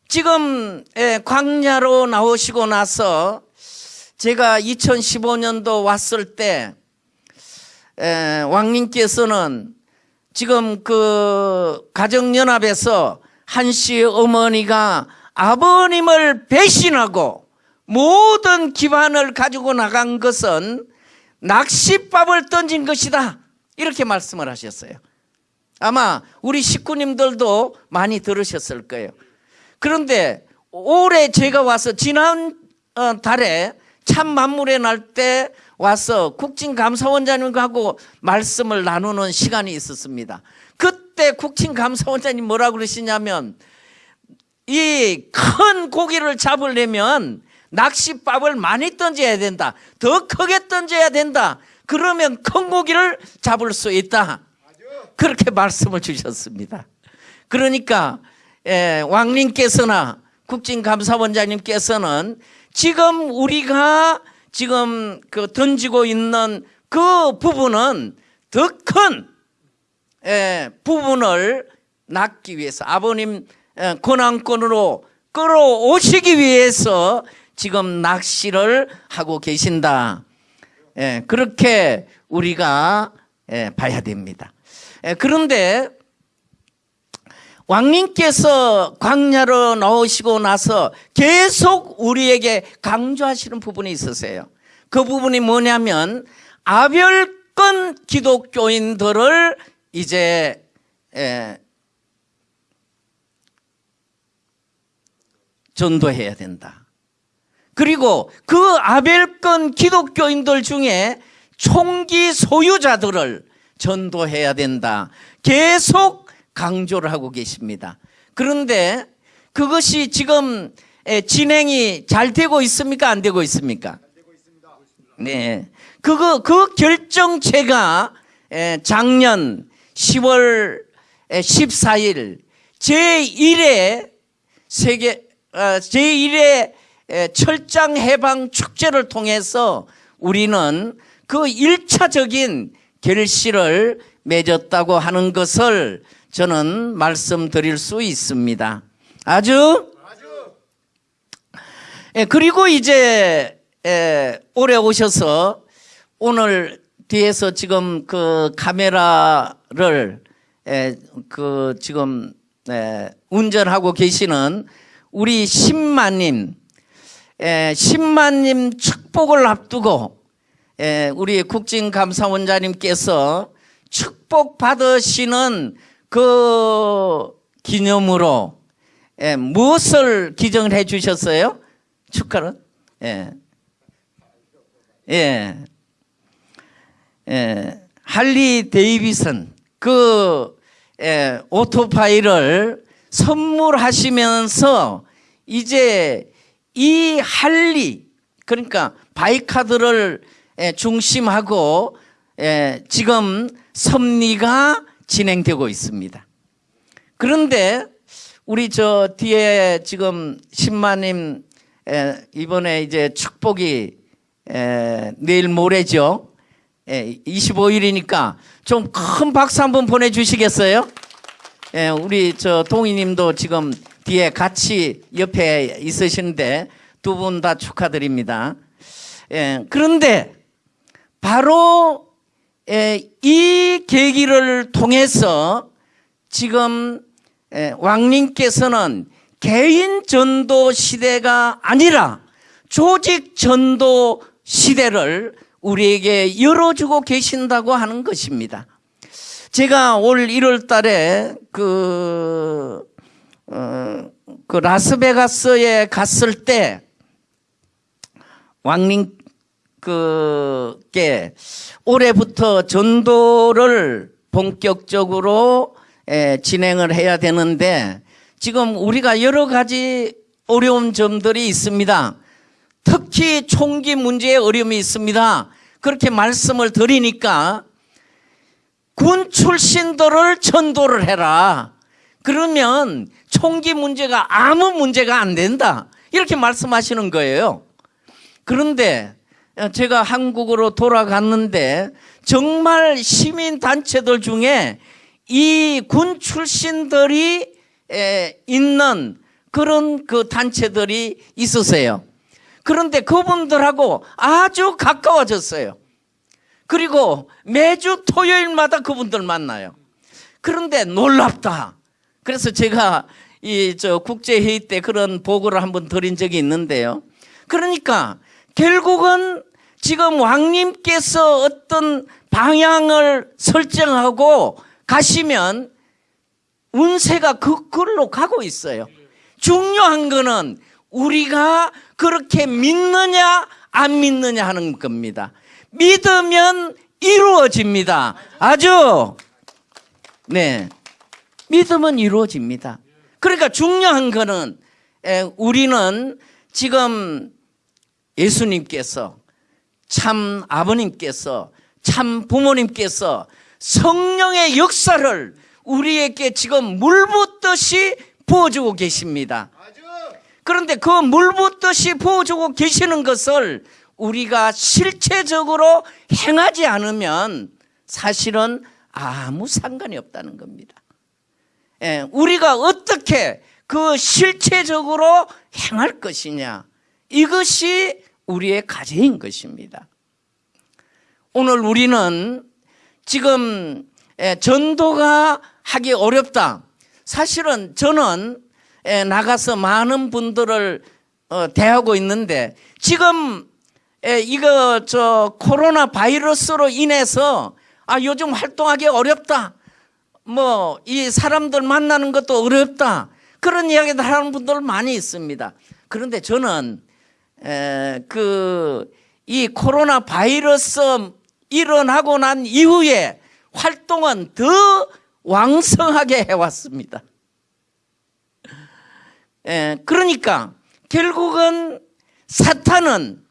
[SPEAKER 1] 지금 에, 광야로 나오시고 나서 제가 2015년도 왔을 때 에, 왕님께서는 지금 그 가정연합에서 한 씨 어머니가 아버님을 배신하고 모든 기반을 가지고 나간 것은 낚싯밥을 던진 것이다. 이렇게 말씀을 하셨어요. 아마 우리 식구님들도 많이 들으셨을 거예요. 그런데 올해 제가 와서 지난 어, 달에 참 만물의 날 때 와서 국진감사원장님하고 말씀을 나누는 시간이 있었습니다. 그때 국진감사원장님 뭐라고 그러시냐면 이 큰 고기를 잡으려면 낚싯밥을 많이 던져야 된다. 더 크게 던져야 된다. 그러면 큰 고기를 잡을 수 있다. 그렇게 말씀을 주셨습니다. 그러니까 예, 왕님께서나 국진감사원장님께서는 지금 우리가 지금 그 던지고 있는 그 부분은 더큰 예, 부분을 낳기 위해서 아버님 예, 권한권으로 끌어오시기 위해서 지금 낚시를 하고 계신다. 예, 그렇게 우리가 예, 봐야 됩니다. 예, 그런데 왕님께서 광야로 나오시고 나서 계속 우리에게 강조하시는 부분이 있으세요. 그 부분이 뭐냐면 아별권 기독교인들을 이제 에, 전도해야 된다. 그리고 그 아벨권 기독교인들 중에 총기 소유자들을 전도해야 된다. 계속 강조를 하고 계십니다. 그런데 그것이 지금 에, 진행이 잘 되고 있습니까? 안 되고 있습니까? 네. 그거, 그 결정체가 에, 작년 10월 14일 제1회 세계, 어, 제1회 철장 해방 축제를 통해서 우리는 그 1차적인 결실을 맺었다고 하는 것을 저는 말씀드릴 수 있습니다. 아주? 예, 그리고 이제 예, 올해 오셔서 오늘 뒤에서 지금 그 카메라를 예, 그 지금 예, 운전하고 계시는 우리 신마님, 예, 신마님 축복을 앞두고 예, 우리 국진감사원장님께서 축복 받으시는 그 기념으로 예, 무엇을 기정을 해 주셨어요? 축하를? 예. 예. 예. 할리 데이비슨 그 예, 오토바이를 선물하시면서 이제 이 할리 그러니까 바이카드를 예, 중심하고 예, 지금 섭리가 진행되고 있습니다. 그런데 우리 저 뒤에 지금 신마님 에, 이번에 이제 축복이 에, 내일 모레죠. 예, 25일이니까 좀 큰 박수 한번 보내주시겠어요? 예, 우리 저 동희님도 지금 뒤에 같이 옆에 있으시는데 두 분 다 축하드립니다. 예, 그런데 바로 예, 이 계기를 통해서 지금 예, 왕님께서는 개인 전도 시대가 아니라 조직 전도 시대를 우리에게 열어주고 계신다고 하는 것입니다. 제가 올 1월 달에 그, 어, 그 라스베가스에 갔을 때 왕님 그게 올해부터 전도를 본격적으로 에, 진행을 해야 되는데 지금 우리가 여러 가지 어려운 점들이 있습니다. 특히 총기 문제에 어려움이 있습니다. 그렇게 말씀을 드리니까 군 출신들을 전도를 해라. 그러면 총기 문제가 아무 문제가 안 된다. 이렇게 말씀하시는 거예요. 그런데 제가 한국으로 돌아갔는데 정말 시민 단체들 중에 이 군 출신들이 에, 있는 그런 그 단체들이 있으세요. 그런데 그분들하고 아주 가까워졌어요. 그리고 매주 토요일마다 그분들 만나요. 그런데 놀랍다. 그래서 제가 이 저 국제회의 때 그런 보고를 한번 드린 적이 있는데요. 그러니까 결국은 지금 왕님께서 어떤 방향을 설정하고 가시면 운세가 그 걸로 가고 있어요. 중요한 거는 우리가 그렇게 믿느냐 안 믿느냐 하는 겁니다. 믿으면 이루어집니다. 아주 네 믿으면 이루어집니다. 그러니까 중요한 거는 에, 우리는 지금 예수님께서 참 아버님께서 참 부모님께서 성령의 역사를 우리에게 지금 물 붓듯이 부어주고 계십니다. 그런데 그 물 붓듯이 부어주고 계시는 것을 우리가 실체적으로 행하지 않으면 사실은 아무 상관이 없다는 겁니다. 예, 우리가 어떻게 그 실체적으로 행할 것이냐 이것이 우리의 과제인 것입니다. 오늘 우리는 지금 예, 전도가 하기 어렵다. 사실은 저는 예, 나가서 많은 분들을 어, 대하고 있는데 지금 예, 이거 저 코로나 바이러스로 인해서 아 요즘 활동하기 어렵다. 뭐 이 사람들 만나는 것도 어렵다. 그런 이야기들 하는 분들 많이 있습니다. 그런데 저는 그 이 코로나 바이러스 일어나고 난 이후에 활동은 더 왕성하게 해왔습니다. 에, 그러니까 결국은 사탄은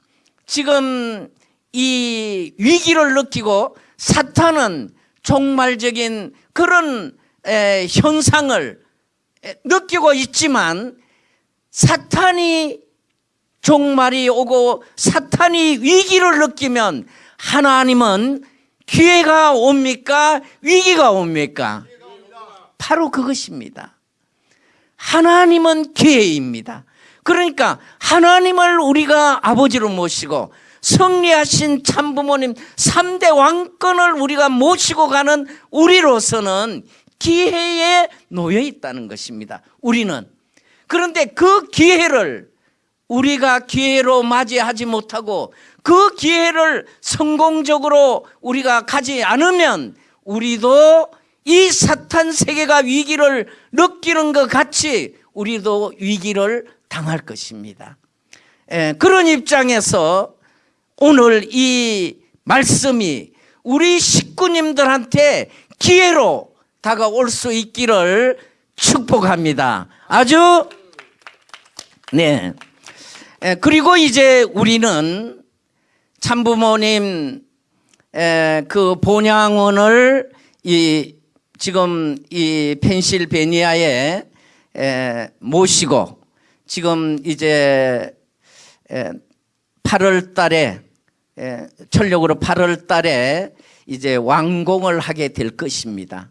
[SPEAKER 1] 지금 이 위기를 느끼고 사탄은 종말적인 그런 에, 현상을 에, 느끼고 있지만 사탄이 종말이 오고 사탄이 위기를 느끼면 하나님은 기회가 옵니까? 위기가 옵니까? 바로 그것입니다. 하나님은 기회입니다. 그러니까 하나님을 우리가 아버지로 모시고 승리하신 참부모님 3대 왕권을 우리가 모시고 가는 우리로서는 기회에 놓여 있다는 것입니다. 우리는. 그런데 그 기회를 우리가 기회로 맞이하지 못하고 그 기회를 성공적으로 우리가 가지 않으면 우리도 이 사탄 세계가 위기를 느끼는 것 같이 우리도 위기를 당할 것입니다. 예, 그런 입장에서 오늘 이 말씀이 우리 식구님들한테 기회로 다가올 수 있기를 축복합니다. 아주 네. 에, 그리고 이제 우리는 참부모님 에, 그 본향원을 이 지금 이 펜실베니아에 에, 모시고 지금 이제 에, 8월 달에 에, 전력으로 8월 달에 이제 완공을 하게 될 것입니다.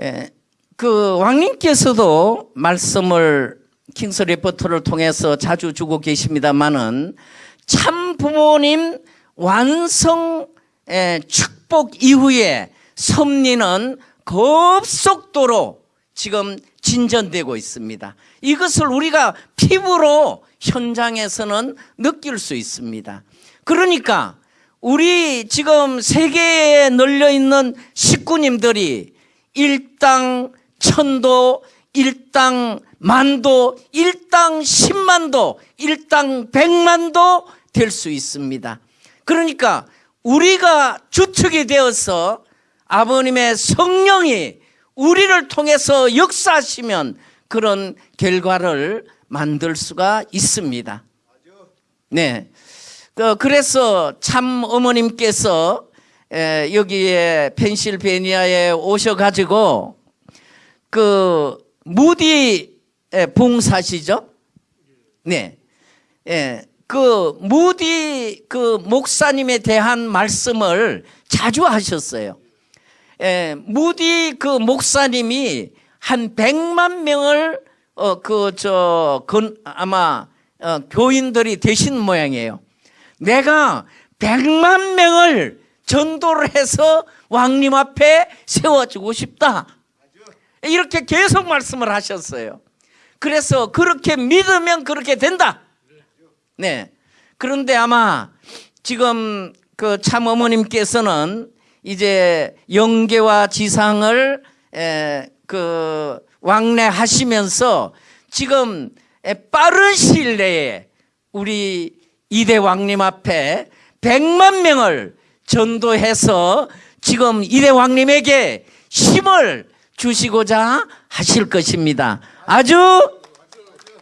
[SPEAKER 1] 에, 그 왕님께서도 말씀을 킹스 리포터를 통해서 자주 주고 계십니다만은 참 부모님 완성 에, 축복 이후에 섭리는 급속도로 지금 진전되고 있습니다. 이것을 우리가 피부로 현장에서는 느낄 수 있습니다. 그러니까 우리 지금 세계에 널려 있는 식구님들이 일당 천도, 일당 만도, 일당 십만도, 일당 백만도 될 수 있습니다. 그러니까 우리가 주축이 되어서 아버님의 성령이 우리를 통해서 역사하시면 그런 결과를 만들 수가 있습니다. 네. 그, 그래서 참 어머님께서 에, 여기에 펜실베니아에 오셔가지고 그 무디 에, 봉사시죠? 네. 예. 그 무디 그 목사님에 대한 말씀을 자주 하셨어요. 예, 무디 그 목사님이 한 100만 명을 어 그저 아마 어, 교인들이 되신 모양이에요. 내가 100만 명을 전도를 해서 왕님 앞에 세워주고 싶다. 이렇게 계속 말씀을 하셨어요. 그래서 그렇게 믿으면 그렇게 된다. 네. 그런데 아마 지금 그 참 어머님께서는 이제 영계와 지상을 에, 그 왕래하시면서 지금 에, 빠른 시일 내에 우리 이대 왕님 앞에 100만 명을 전도해서 지금 이대 왕님에게 힘을 주시고자 하실 것입니다. 아주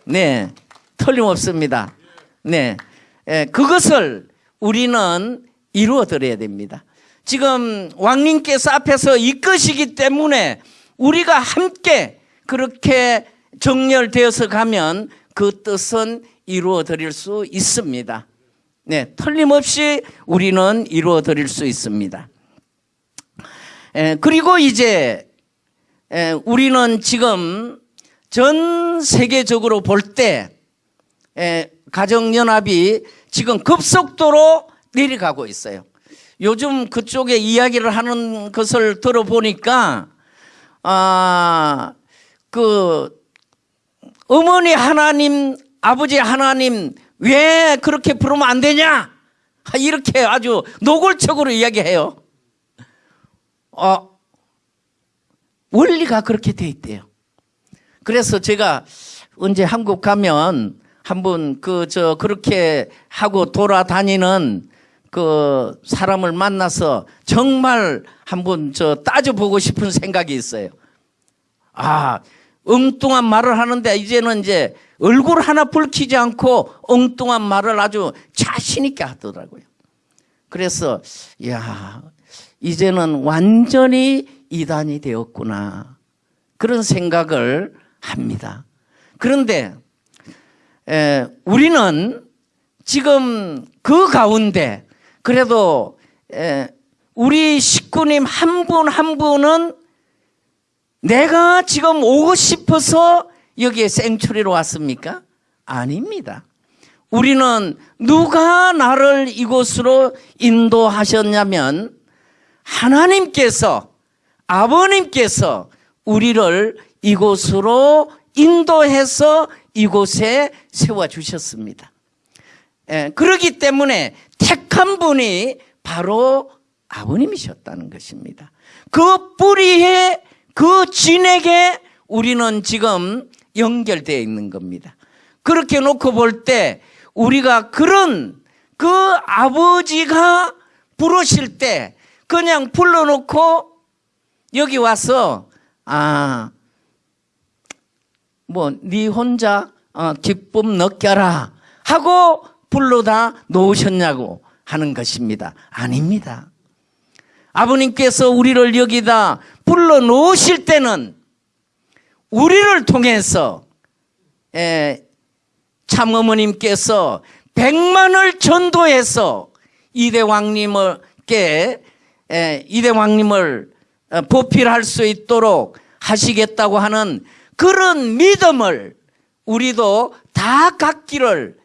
[SPEAKER 1] 네 틀림없습니다. 네 에, 그것을 우리는 이루어 드려야 됩니다. 지금 왕님께서 앞에서 이끄시기 때문에 우리가 함께 그렇게 정렬되어서 가면 그 뜻은 이루어 드릴 수 있습니다. 네, 틀림없이 우리는 이루어 드릴 수 있습니다. 에, 그리고 이제 에, 우리는 지금 전 세계적으로 볼 때 가정연합이 지금 급속도로 내려가고 있어요. 요즘 그쪽에 이야기를 하는 것을 들어보니까 아, 그 어머니 하나님, 아버지 하나님 왜 그렇게 부르면 안 되냐? 이렇게 아주 노골적으로 이야기해요. 어, 원리가 그렇게 돼 있대요. 그래서 제가 언제 한국 가면 한번 그 저 그렇게 하고 돌아다니는 그 사람을 만나서 정말 한번 저 따져보고 싶은 생각이 있어요. 아, 엉뚱한 말을 하는데 이제는 이제 얼굴 하나 붉히지 않고 엉뚱한 말을 아주 자신 있게 하더라고요. 그래서, 야 이제는 완전히 이단이 되었구나. 그런 생각을 합니다. 그런데, 에, 우리는 지금 그 가운데 그래도 에, 우리 식구님 한 분 한 분은 내가 지금 오고 싶어서 여기에 생초리로 왔습니까? 아닙니다. 우리는 누가 나를 이곳으로 인도하셨냐면 하나님께서 아버님께서 우리를 이곳으로 인도해서 이곳에 세워 주셨습니다. 예, 그렇기 때문에 택한 분이 바로 아버님이셨다는 것입니다. 그 뿌리에 그 진에게 우리는 지금 연결되어 있는 겁니다. 그렇게 놓고 볼 때 우리가 그런 그 아버지가 부르실 때 그냥 불러놓고 여기 와서 아 뭐 네 혼자 어, 기쁨 느껴라 하고 불러다 놓으셨냐고 하는 것입니다. 아닙니다. 아버님께서 우리를 여기다 불러 놓으실 때는 우리를 통해서 참 어머님께서 백만을 전도해서 이대왕님께 에, 이대왕님을 어, 보필할 수 있도록 하시겠다고 하는 그런 믿음을 우리도 다 갖기를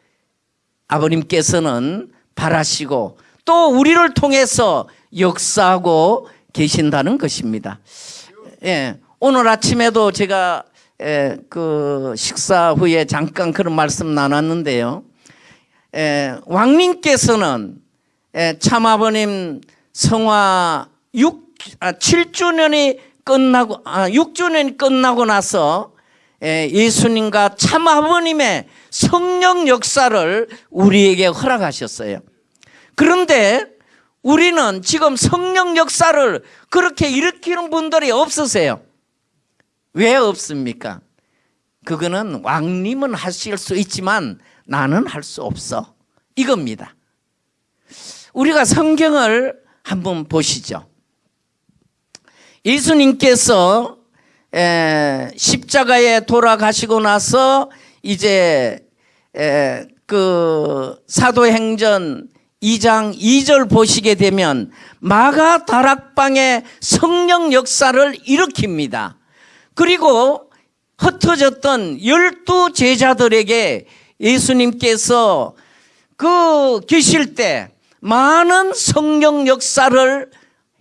[SPEAKER 1] 아버님께서는 바라시고 또 우리를 통해서 역사하고 계신다는 것입니다. 예, 오늘 아침에도 제가 예, 그 식사 후에 잠깐 그런 말씀 나눴는데요. 예, 왕님께서는 예, 참아버님 성화 6, 아, 7주년이 끝나고 아, 6주년이 끝나고 나서 예, 예수님과 참 아버님의 성령 역사를 우리에게 허락하셨어요. 그런데 우리는 지금 성령 역사를 그렇게 일으키는 분들이 없으세요. 왜 없습니까? 그거는 왕님은 하실 수 있지만 나는 할 수 없어. 이겁니다. 우리가 성경을 한번 보시죠. 예수님께서 에, 십자가에 돌아가시고 나서 이제 에, 그 사도행전 2장 2절 보시게 되면 마가 다락방의 성령 역사를 일으킵니다. 그리고 흩어졌던 열두 제자들에게 예수님께서 그 계실 때 많은 성령 역사를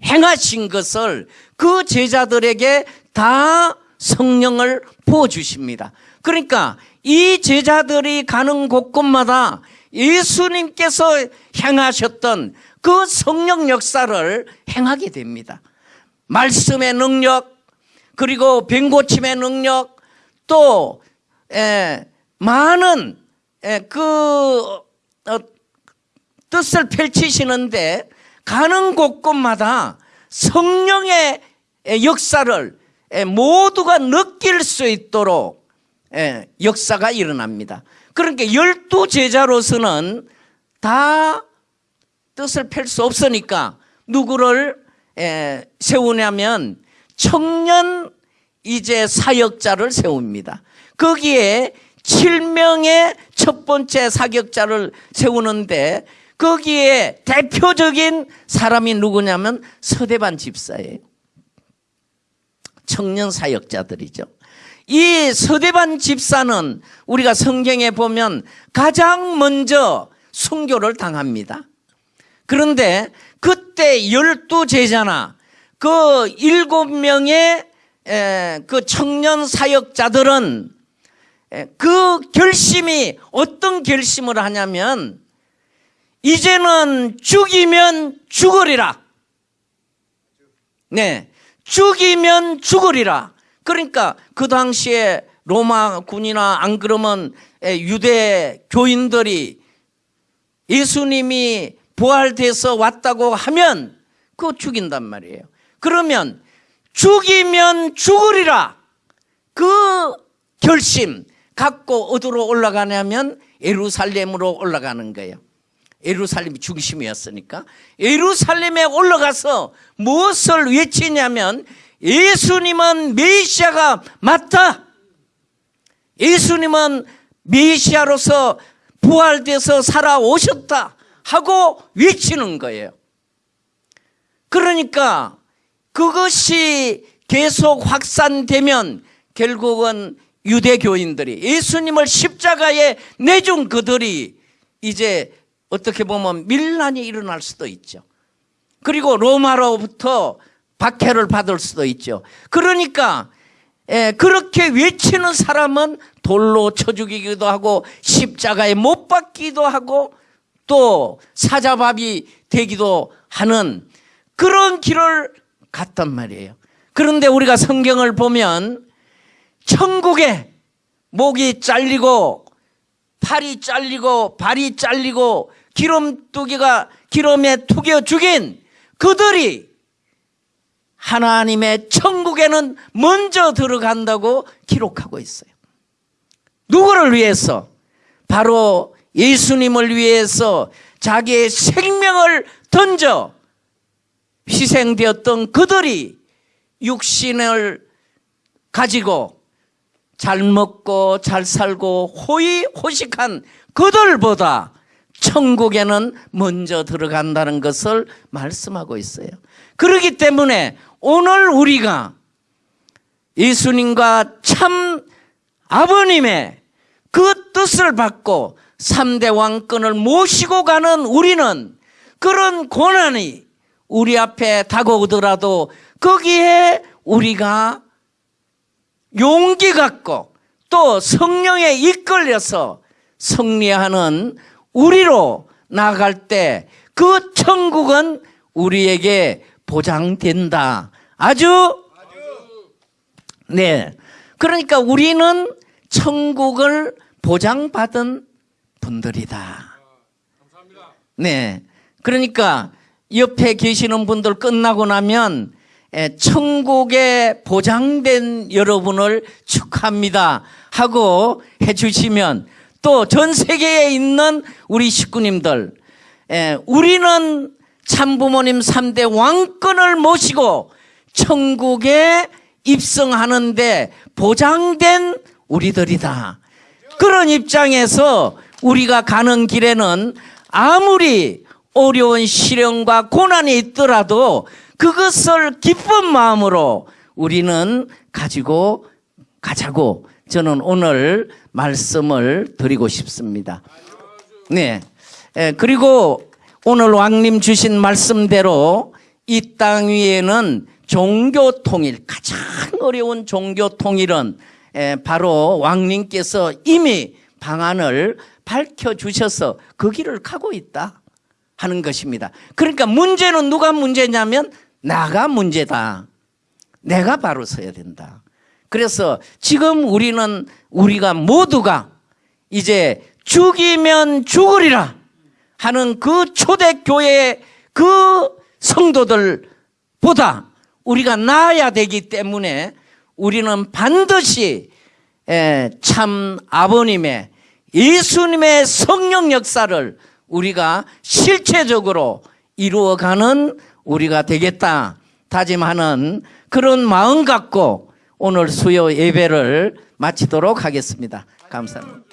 [SPEAKER 1] 행하신 것을 그 제자들에게 다 성령을 부어주십니다. 그러니까 이 제자들이 가는 곳곳마다 예수님께서 행하셨던 그 성령 역사를 행하게 됩니다. 말씀의 능력, 그리고 병고침의 능력, 또 에, 많은 에, 그 어, 뜻을 펼치시는데 가는 곳곳마다 성령의 역사를 모두가 느낄 수 있도록 역사가 일어납니다. 그러니까 열두 제자로서는 다 뜻을 펼 수 없으니까 누구를 세우냐면 청년 이제 사역자를 세웁니다. 거기에 7명의 첫 번째 사격자를 세우는데 거기에 대표적인 사람이 누구냐면 서대반 집사예요. 청년 사역자들이죠. 이 서대반 집사는 우리가 성경에 보면 가장 먼저 순교를 당합니다. 그런데 그때 열두 제자나 그 일곱 명의 그 청년 사역자들은 그 결심이 어떤 결심을 하냐면 이제는 죽이면 죽으리라. 네. 죽이면 죽으리라. 그러니까 그 당시에 로마 군이나 안 그러면 유대 교인들이 예수님이 부활돼서 왔다고 하면 그거 죽인단 말이에요. 그러면 죽이면 죽으리라. 그 결심 갖고 어디로 올라가냐면 예루살렘으로 올라가는 거예요. 예루살렘이 중심이었으니까 예루살렘에 올라가서 무엇을 외치냐면 예수님은 메시아가 맞다. 예수님은 메시아로서 부활돼서 살아오셨다 하고 외치는 거예요. 그러니까 그것이 계속 확산되면 결국은 유대교인들이 예수님을 십자가에 내준 그들이 이제 어떻게 보면 밀란이 일어날 수도 있죠. 그리고 로마로부터 박해를 받을 수도 있죠. 그러니까 예, 그렇게 외치는 사람은 돌로 쳐 죽이기도 하고 십자가에 못 박기도 하고 또 사자밥이 되기도 하는 그런 길을 갔단 말이에요. 그런데 우리가 성경을 보면 천국에 목이 잘리고 팔이 잘리고 발이 잘리고 기름뚜기가 기름에 투겨 죽인 그들이 하나님의 천국에는 먼저 들어간다고 기록하고 있어요. 누구를 위해서? 바로 예수님을 위해서 자기의 생명을 던져 희생되었던 그들이 육신을 가지고 잘 먹고 잘 살고 호의 호식한 그들보다 천국에는 먼저 들어간다는 것을 말씀하고 있어요. 그렇기 때문에 오늘 우리가 예수님과 참 아버님의 그 뜻을 받고 3대 왕권을 모시고 가는 우리는 그런 고난이 우리 앞에 다가오더라도 거기에 우리가 용기 갖고 또 성령에 이끌려서 승리하는 우리로 나아갈 때 그 천국은 우리에게 보장된다. 아주 네. 그러니까 우리는 천국을 보장받은 분들이다. 네. 그러니까 옆에 계시는 분들 끝나고 나면 에, 천국에 보장된 여러분을 축하합니다 하고 해주시면 또 전 세계에 있는 우리 식구님들 에, 우리는 참부모님 3대 왕권을 모시고 천국에 입성하는데 보장된 우리들이다. 그런 입장에서 우리가 가는 길에는 아무리 어려운 시련과 고난이 있더라도 그것을 기쁜 마음으로 우리는 가지고 가자고 저는 오늘 말씀을 드리고 싶습니다. 네. 에, 그리고 오늘 왕님 주신 말씀대로 이 땅 위에는 종교 통일, 가장 어려운 종교 통일은 에, 바로 왕님께서 이미 방안을 밝혀주셔서 그 길을 가고 있다 하는 것입니다. 그러니까 문제는 누가 문제냐면 나가 문제다. 내가 바로 서야 된다. 그래서 지금 우리는 우리가 모두가 이제 죽이면 죽으리라 하는 그 초대교회의 그 성도들보다 우리가 나아야 되기 때문에 우리는 반드시 에, 참 아버님의 예수님의 성령 역사를 우리가 실체적으로 이루어가는 우리가 되겠다 다짐하는 그런 마음 갖고 오늘 수요 예배를 마치도록 하겠습니다. 감사합니다.